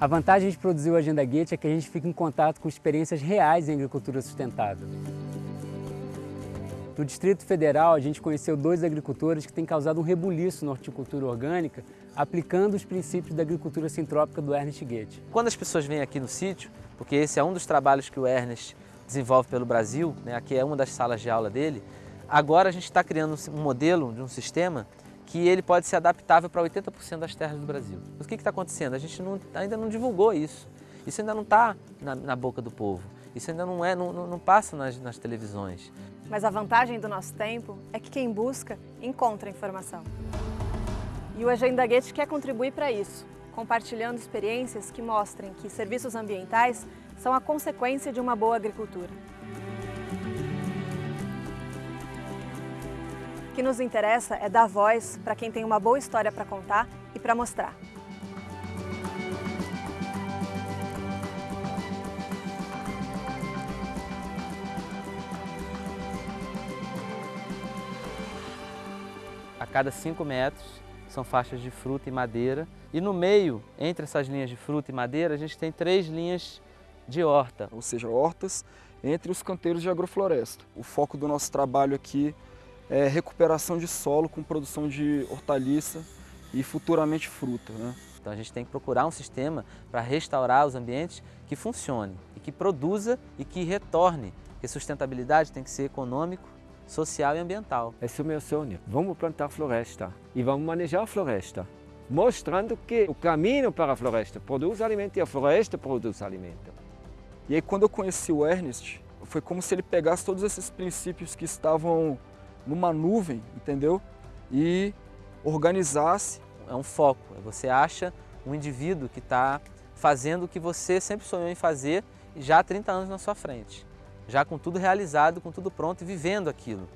A vantagem de produzir o Agenda Gate é que a gente fica em contato com experiências reais em agricultura sustentável. No Distrito Federal, a gente conheceu dois agricultores que têm causado um rebuliço na horticultura orgânica, aplicando os princípios da agricultura sintrópica do Ernest Goethe. Quando as pessoas vêm aqui no sítio, porque esse é um dos trabalhos que o Ernest desenvolve pelo Brasil, né, aqui é uma das salas de aula dele, agora a gente está criando um modelo de um sistema que ele pode ser adaptável para 80% das terras do Brasil. O que está acontecendo? A gente não, ainda não divulgou isso. Isso ainda não está na, na, boca do povo. Isso ainda não, é, não, não passa nas, nas televisões. Mas a vantagem do nosso tempo é que quem busca, encontra informação. E o Agenda Gate quer contribuir para isso, compartilhando experiências que mostrem que serviços ambientais são a consequência de uma boa agricultura. O que nos interessa é dar voz para quem tem uma boa história para contar e para mostrar. A cada 5 metros são faixas de fruta e madeira e no meio, entre essas linhas de fruta e madeira, a gente tem três linhas de horta. Ou seja, hortas entre os canteiros de agrofloresta. O foco do nosso trabalho aqui é, recuperação de solo com produção de hortaliça e futuramente fruta. Né? Então a gente tem que procurar um sistema para restaurar os ambientes que funcione e que produza e que retorne. Porque sustentabilidade tem que ser econômico, social e ambiental. Esse é o meu sonho. Vamos plantar floresta e vamos manejar a floresta, mostrando que o caminho para a floresta produz alimento e a floresta produz alimento. E aí quando eu conheci o Ernest, foi como se ele pegasse todos esses princípios que estavam numa nuvem, entendeu? E organizasse. É um foco, é você acha um indivíduo que está fazendo o que você sempre sonhou em fazer já há 30 anos na sua frente. Já com tudo realizado, com tudo pronto e vivendo aquilo.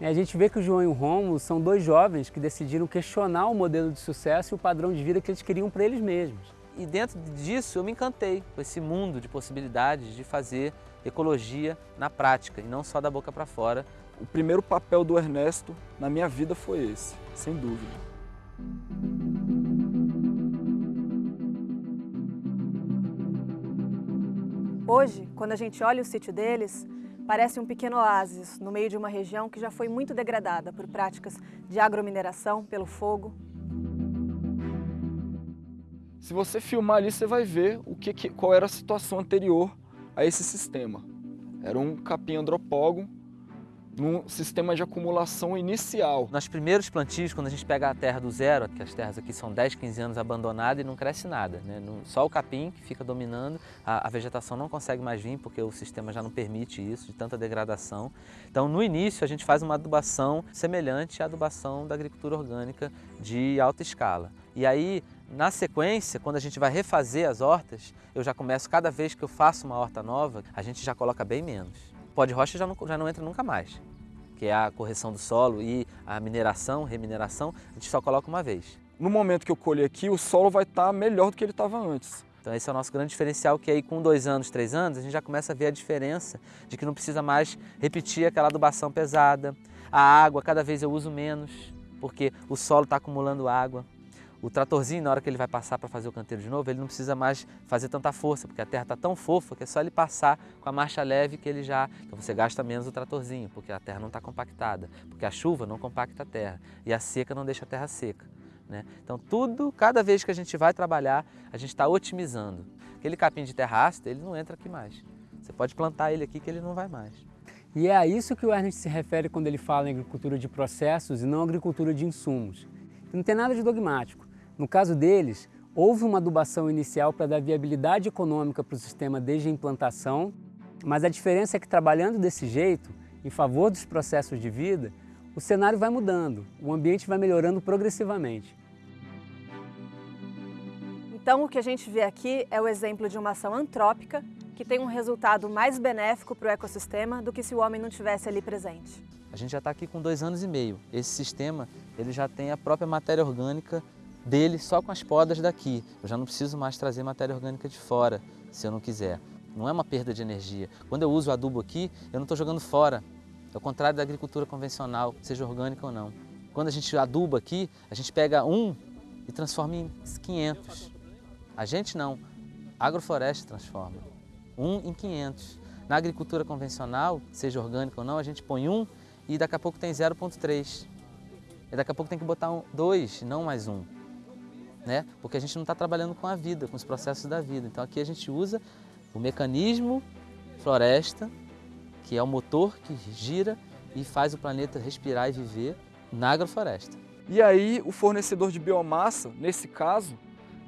A gente vê que o João e o Romulo são dois jovens que decidiram questionar o modelo de sucesso e o padrão de vida que eles queriam para eles mesmos. E dentro disso eu me encantei com esse mundo de possibilidades de fazer ecologia na prática e não só da boca para fora, o primeiro papel do Ernesto na minha vida foi esse, sem dúvida. Hoje, quando a gente olha o sítio deles, parece um pequeno oásis no meio de uma região que já foi muito degradada por práticas de agromineração, pelo fogo. Se você filmar ali, você vai ver o que, qual era a situação anterior a esse sistema. Era um capim andropógon num sistema de acumulação inicial. Nos primeiros plantios, quando a gente pega a terra do zero, que as terras aqui são 10, 15 anos abandonadas e não cresce nada, né? só o capim que fica dominando, a, a, vegetação não consegue mais vir porque o sistema já não permite isso, de tanta degradação. Então no início a gente faz uma adubação semelhante à adubação da agricultura orgânica de alta escala. E aí, na sequência, quando a gente vai refazer as hortas, eu já começo, cada vez que eu faço uma horta nova, a gente já coloca bem menos pó de rocha já não, já não entra nunca mais, que é a correção do solo e a mineração, remineração, a gente só coloca uma vez. No momento que eu colher aqui, o solo vai estar melhor do que ele estava antes. Então esse é o nosso grande diferencial, que aí com dois anos, três anos, a gente já começa a ver a diferença de que não precisa mais repetir aquela adubação pesada. A água, cada vez eu uso menos, porque o solo está acumulando água. O tratorzinho, na hora que ele vai passar para fazer o canteiro de novo, ele não precisa mais fazer tanta força, porque a terra está tão fofa que é só ele passar com a marcha leve que ele já... Então você gasta menos o tratorzinho, porque a terra não está compactada, porque a chuva não compacta a terra e a seca não deixa a terra seca. Né? Então tudo, cada vez que a gente vai trabalhar, a gente está otimizando. Aquele capim de terra ácida, ele não entra aqui mais. Você pode plantar ele aqui que ele não vai mais. E é a isso que o Ernest se refere quando ele fala em agricultura de processos e não agricultura de insumos. Não tem nada de dogmático. No caso deles, houve uma adubação inicial para dar viabilidade econômica para o sistema desde a implantação, mas a diferença é que trabalhando desse jeito, em favor dos processos de vida, o cenário vai mudando, o ambiente vai melhorando progressivamente. Então o que a gente vê aqui é o exemplo de uma ação antrópica que tem um resultado mais benéfico para o ecossistema do que se o homem não tivesse ali presente. A gente já está aqui com dois anos e meio. Esse sistema ele já tem a própria matéria orgânica dele só com as podas daqui. Eu já não preciso mais trazer matéria orgânica de fora, se eu não quiser. Não é uma perda de energia. Quando eu uso adubo aqui, eu não estou jogando fora. É o contrário da agricultura convencional, seja orgânica ou não. Quando a gente aduba aqui, a gente pega um e transforma em 500. A gente não, a agrofloresta transforma. Um em 500. Na agricultura convencional, seja orgânica ou não, a gente põe um e daqui a pouco tem 0,3. E daqui a pouco tem que botar um, dois, não mais um. Né? Porque a gente não está trabalhando com a vida, com os processos da vida. Então aqui a gente usa o mecanismo floresta, que é o motor que gira e faz o planeta respirar e viver na agrofloresta. E aí o fornecedor de biomassa, nesse caso,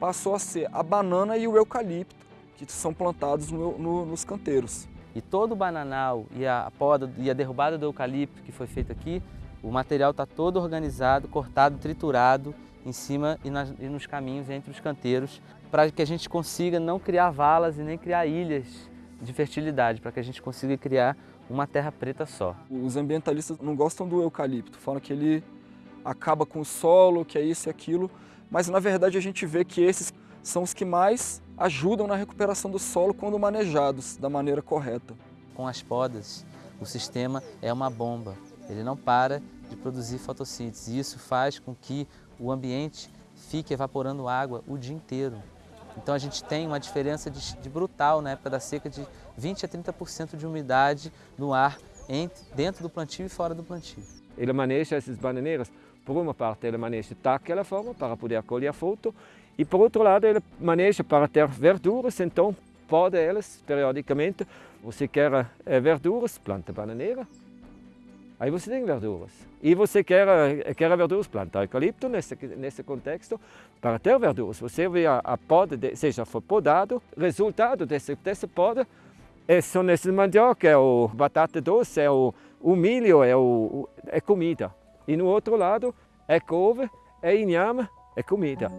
passou a ser a banana e o eucalipto, que são plantados no, no, nos canteiros. E todo o bananal e a poda e a derrubada do eucalipto que foi feita aqui, o material está todo organizado, cortado, triturado em cima e, nas, e nos caminhos entre os canteiros, para que a gente consiga não criar valas e nem criar ilhas de fertilidade, para que a gente consiga criar uma terra preta só. Os ambientalistas não gostam do eucalipto, falam que ele acaba com o solo, que é isso e aquilo, mas na verdade a gente vê que esses são os que mais ajudam na recuperação do solo quando manejados da maneira correta. Com as podas, o sistema é uma bomba, ele não para de produzir fotossíntese e isso faz com que o ambiente fique evaporando água o dia inteiro. Então a gente tem uma diferença de, de brutal na época da seca de 20 a 30% de umidade no ar entre, dentro do plantio e fora do plantio. Ele maneja essas bananeiras, por uma parte ele maneja daquela forma para poder colher fruto e por outro lado ele maneja para ter verduras, então pode elas periodicamente, você quer eh, verduras, planta bananeira, aí você tem verduras. E você quer, eh, quer verduras, planta eucalipto nesse, nesse contexto para ter verduras. Você vê a, a poda, de, seja podado, resultado desse, dessa poda é, são esses mandioca, é o batata doce, é o, o milho, é, o, é comida. E no outro lado é couve, é inhame, é comida.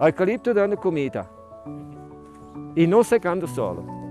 Eucalipto dando comida e não secando o solo.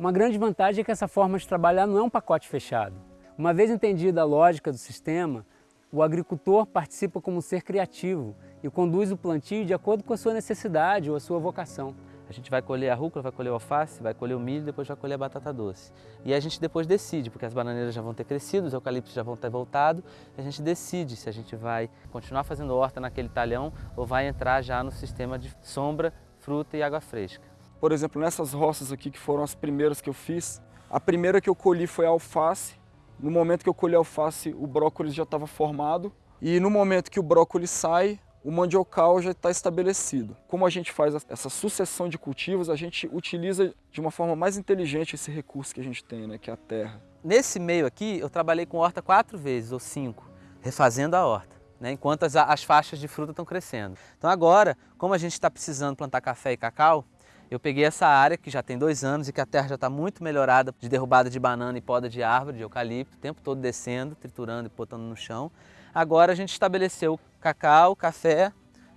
Uma grande vantagem é que essa forma de trabalhar não é um pacote fechado. Uma vez entendida a lógica do sistema, o agricultor participa como um ser criativo e conduz o plantio de acordo com a sua necessidade ou a sua vocação. A gente vai colher a rúcula, vai colher o alface, vai colher o milho, depois vai colher a batata doce. E a gente depois decide, porque as bananeiras já vão ter crescido, os eucaliptos já vão ter voltado, a gente decide se a gente vai continuar fazendo horta naquele talhão ou vai entrar já no sistema de sombra, fruta e água fresca. Por exemplo, nessas roças aqui que foram as primeiras que eu fiz, a primeira que eu colhi foi a alface. No momento que eu colhi a alface, o brócolis já estava formado. E no momento que o brócolis sai, o mandiocal já está estabelecido. Como a gente faz essa sucessão de cultivos, a gente utiliza de uma forma mais inteligente esse recurso que a gente tem, né, que é a terra. Nesse meio aqui, eu trabalhei com horta quatro vezes ou cinco, refazendo a horta, né, enquanto as, as faixas de fruta estão crescendo. Então agora, como a gente está precisando plantar café e cacau, eu peguei essa área que já tem dois anos e que a terra já está muito melhorada de derrubada de banana e poda de árvore, de eucalipto, o tempo todo descendo, triturando e botando no chão. Agora a gente estabeleceu cacau, café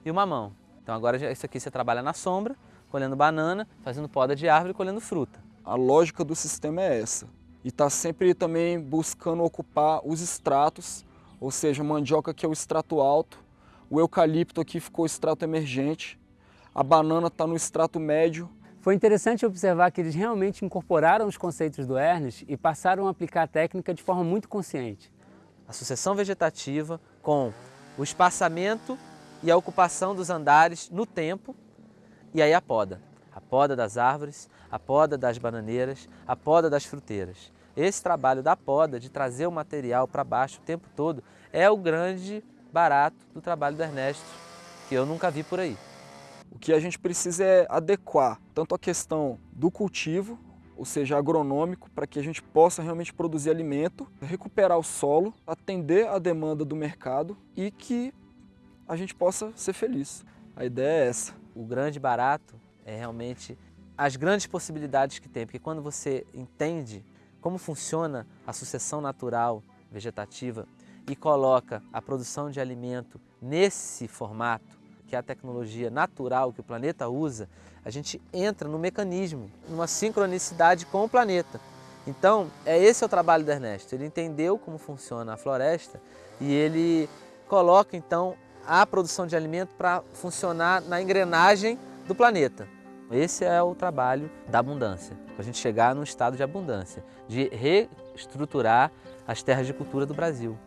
e o mamão. Então agora isso aqui você trabalha na sombra, colhendo banana, fazendo poda de árvore e colhendo fruta. A lógica do sistema é essa. E está sempre também buscando ocupar os estratos, ou seja, mandioca que é o extrato alto, o eucalipto aqui ficou o extrato emergente, a banana está no extrato médio. Foi interessante observar que eles realmente incorporaram os conceitos do Ernest e passaram a aplicar a técnica de forma muito consciente. A sucessão vegetativa com o espaçamento e a ocupação dos andares no tempo e aí a poda. A poda das árvores, a poda das bananeiras, a poda das fruteiras. Esse trabalho da poda, de trazer o material para baixo o tempo todo, é o grande barato do trabalho do Ernesto, que eu nunca vi por aí. O que a gente precisa é adequar tanto a questão do cultivo, ou seja, agronômico, para que a gente possa realmente produzir alimento, recuperar o solo, atender a demanda do mercado e que a gente possa ser feliz. A ideia é essa. O grande barato é realmente as grandes possibilidades que tem, porque quando você entende como funciona a sucessão natural vegetativa e coloca a produção de alimento nesse formato, que é a tecnologia natural que o planeta usa, a gente entra no mecanismo, numa sincronicidade com o planeta. Então, é esse é o trabalho do Ernesto. Ele entendeu como funciona a floresta e ele coloca então a produção de alimento para funcionar na engrenagem do planeta. Esse é o trabalho da abundância, para a gente chegar num estado de abundância, de reestruturar as terras de cultura do Brasil.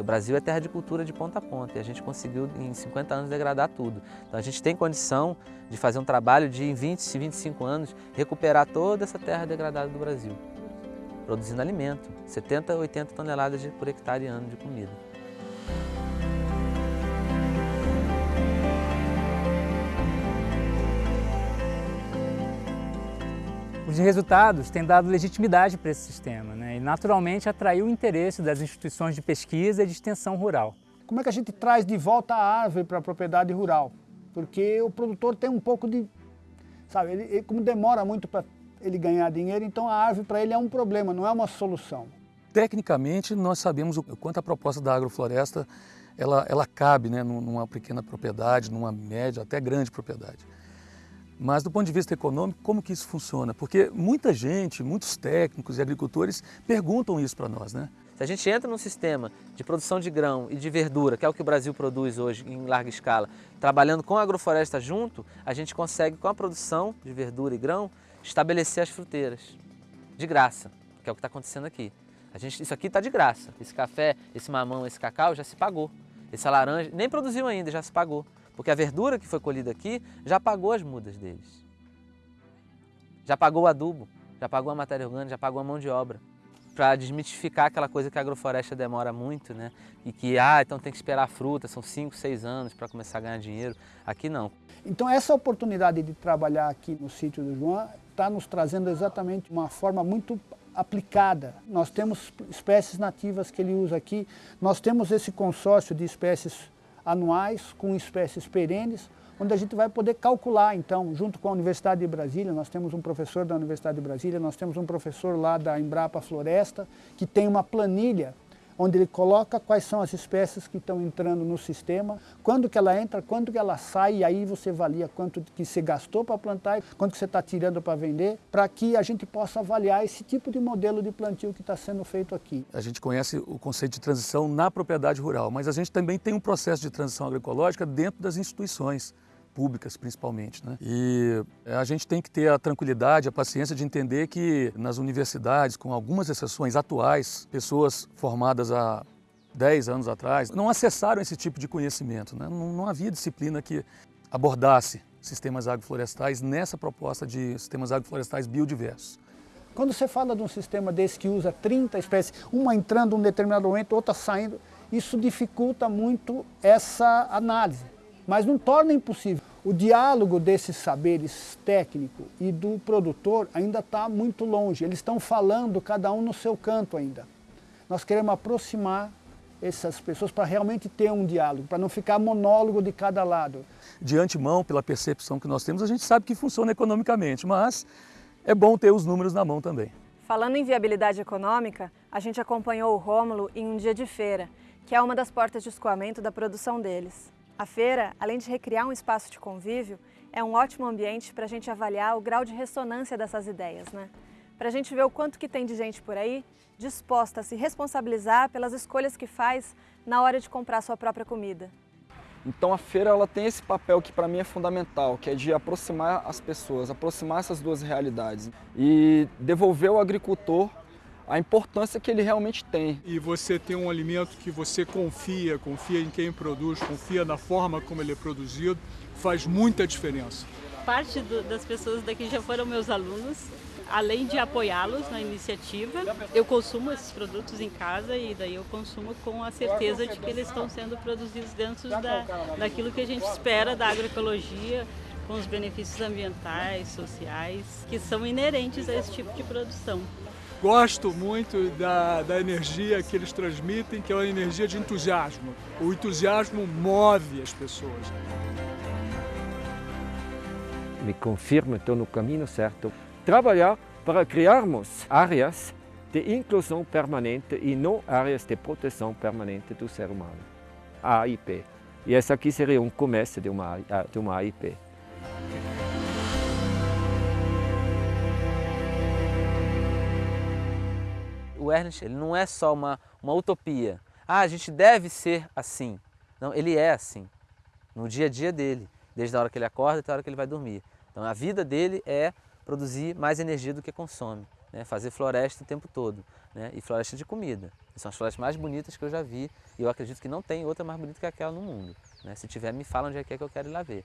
Porque o Brasil é terra de cultura de ponta a ponta e a gente conseguiu em 50 anos degradar tudo. Então a gente tem condição de fazer um trabalho de em 20, 25 anos recuperar toda essa terra degradada do Brasil, produzindo alimento, 70, 80 toneladas por hectare ano de comida. Os resultados têm dado legitimidade para esse sistema né? e, naturalmente, atraiu o interesse das instituições de pesquisa e de extensão rural. Como é que a gente traz de volta a árvore para a propriedade rural? Porque o produtor tem um pouco de... Sabe, ele, ele como demora muito para ele ganhar dinheiro, então a árvore para ele é um problema, não é uma solução. Tecnicamente, nós sabemos o quanto a proposta da agrofloresta ela, ela cabe né, numa pequena propriedade, numa média, até grande propriedade. Mas do ponto de vista econômico, como que isso funciona? Porque muita gente, muitos técnicos e agricultores perguntam isso para nós, né? Se a gente entra num sistema de produção de grão e de verdura, que é o que o Brasil produz hoje em larga escala, trabalhando com a agrofloresta junto, a gente consegue, com a produção de verdura e grão, estabelecer as fruteiras de graça, que é o que está acontecendo aqui. A gente, isso aqui está de graça. Esse café, esse mamão, esse cacau já se pagou. Essa laranja nem produziu ainda, já se pagou. Porque a verdura que foi colhida aqui já pagou as mudas deles. Já pagou o adubo, já pagou a matéria orgânica, já pagou a mão de obra. Para desmitificar aquela coisa que a agrofloresta demora muito, né? E que, ah, então tem que esperar a fruta, são 5, 6 anos para começar a ganhar dinheiro. Aqui não. Então essa oportunidade de trabalhar aqui no sítio do João está nos trazendo exatamente uma forma muito aplicada. Nós temos espécies nativas que ele usa aqui, nós temos esse consórcio de espécies anuais com espécies perenes, onde a gente vai poder calcular, então, junto com a Universidade de Brasília, nós temos um professor da Universidade de Brasília, nós temos um professor lá da Embrapa Floresta, que tem uma planilha onde ele coloca quais são as espécies que estão entrando no sistema, quando que ela entra, quando que ela sai, e aí você avalia quanto que você gastou para plantar, quanto que você está tirando para vender, para que a gente possa avaliar esse tipo de modelo de plantio que está sendo feito aqui. A gente conhece o conceito de transição na propriedade rural, mas a gente também tem um processo de transição agroecológica dentro das instituições públicas principalmente. Né? E a gente tem que ter a tranquilidade, a paciência de entender que nas universidades, com algumas exceções atuais, pessoas formadas há 10 anos atrás, não acessaram esse tipo de conhecimento. Né? Não, não havia disciplina que abordasse sistemas agroflorestais nessa proposta de sistemas agroflorestais biodiversos. Quando você fala de um sistema desse que usa 30 espécies, uma entrando em um determinado momento, outra saindo, isso dificulta muito essa análise mas não torna impossível. O diálogo desses saberes técnico e do produtor ainda está muito longe. Eles estão falando cada um no seu canto ainda. Nós queremos aproximar essas pessoas para realmente ter um diálogo, para não ficar monólogo de cada lado. De antemão, pela percepção que nós temos, a gente sabe que funciona economicamente, mas é bom ter os números na mão também. Falando em viabilidade econômica, a gente acompanhou o Rômulo em um dia de feira, que é uma das portas de escoamento da produção deles. A feira, além de recriar um espaço de convívio, é um ótimo ambiente para a gente avaliar o grau de ressonância dessas ideias, né? Para a gente ver o quanto que tem de gente por aí disposta a se responsabilizar pelas escolhas que faz na hora de comprar sua própria comida. Então a feira ela tem esse papel que para mim é fundamental, que é de aproximar as pessoas, aproximar essas duas realidades e devolver ao agricultor a importância que ele realmente tem. E você tem um alimento que você confia, confia em quem produz, confia na forma como ele é produzido, faz muita diferença. Parte do, das pessoas daqui já foram meus alunos, além de apoiá-los na iniciativa, eu consumo esses produtos em casa e daí eu consumo com a certeza de que eles estão sendo produzidos dentro da, daquilo que a gente espera da agroecologia, com os benefícios ambientais, sociais, que são inerentes a esse tipo de produção. Gosto muito da, da energia que eles transmitem, que é uma energia de entusiasmo. O entusiasmo move as pessoas. Me confirma estou no caminho certo. Trabalhar para criarmos áreas de inclusão permanente e não áreas de proteção permanente do ser humano. A AIP. E essa aqui seria um começo de uma, de uma AIP. Ernest ele não é só uma, uma utopia. Ah, a gente deve ser assim. Não, ele é assim. no dia a dia dele, desde a hora que ele acorda até a hora que ele vai dormir. Então a vida dele é produzir mais energia do que consome, né? fazer floresta o tempo todo, né? e floresta de comida. São as florestas mais bonitas que eu já vi e eu acredito que não tem outra mais bonita que aquela no mundo. Né? Se tiver, me fala onde é que, é que eu quero ir lá ver.